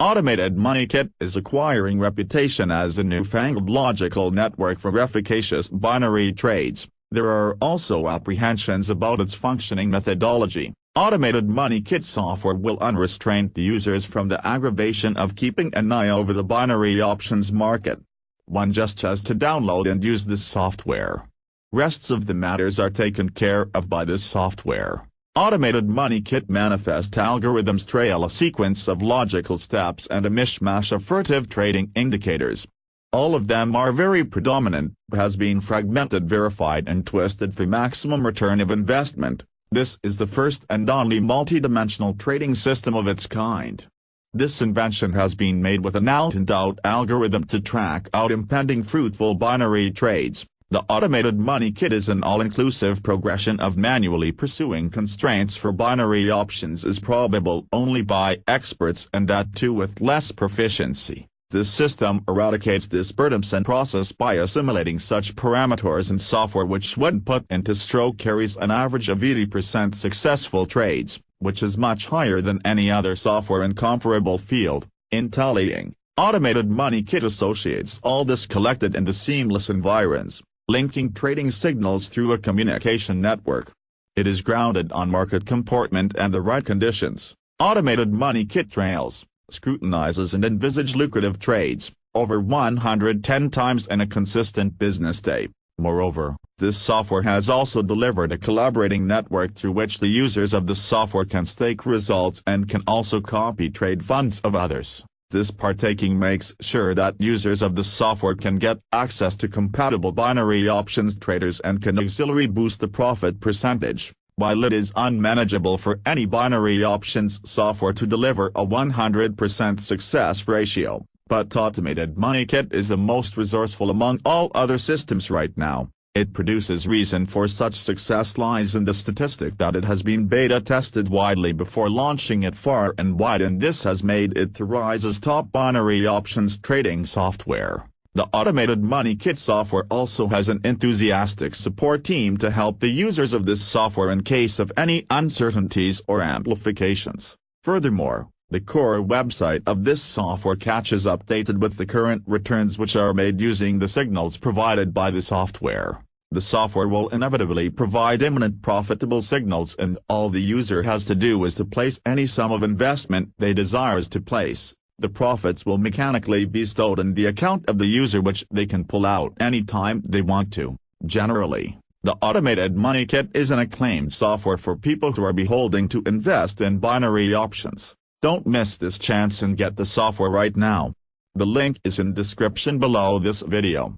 Automated Money Kit is acquiring reputation as a newfangled logical network for efficacious binary trades. There are also apprehensions about its functioning methodology. Automated Money Kit software will unrestrain the users from the aggravation of keeping an eye over the binary options market. One just has to download and use this software. Rests of the matters are taken care of by this software. Automated Money Kit manifest algorithms trail a sequence of logical steps and a mishmash of furtive trading indicators. All of them are very predominant, has been fragmented verified and twisted for maximum return of investment. This is the first and only multidimensional trading system of its kind. This invention has been made with an out-and-out algorithm to track out impending fruitful binary trades. The automated money kit is an all-inclusive progression of manually pursuing constraints for binary options is probable only by experts and that too with less proficiency. This system eradicates this burdensome process by assimilating such parameters in software which when put into stroke carries an average of 80% successful trades, which is much higher than any other software in comparable field, in tallying. Automated Money Kit associates all this collected into seamless environs linking trading signals through a communication network. It is grounded on market comportment and the right conditions. Automated money kit trails, scrutinizes and envisage lucrative trades, over 110 times in a consistent business day. Moreover, this software has also delivered a collaborating network through which the users of the software can stake results and can also copy trade funds of others. This partaking makes sure that users of the software can get access to compatible binary options traders and can auxiliary boost the profit percentage, while it is unmanageable for any binary options software to deliver a 100% success ratio, but Automated Money Kit is the most resourceful among all other systems right now. It produces reason for such success lies in the statistic that it has been beta tested widely before launching it far and wide and this has made it to rise as top binary options trading software. The automated money kit software also has an enthusiastic support team to help the users of this software in case of any uncertainties or amplifications. Furthermore, the core website of this software catches updated with the current returns which are made using the signals provided by the software. The software will inevitably provide imminent profitable signals and all the user has to do is to place any sum of investment they desires to place. The profits will mechanically be stored in the account of the user which they can pull out anytime they want to. Generally, the Automated Money Kit is an acclaimed software for people who are beholding to invest in binary options. Don't miss this chance and get the software right now. The link is in description below this video.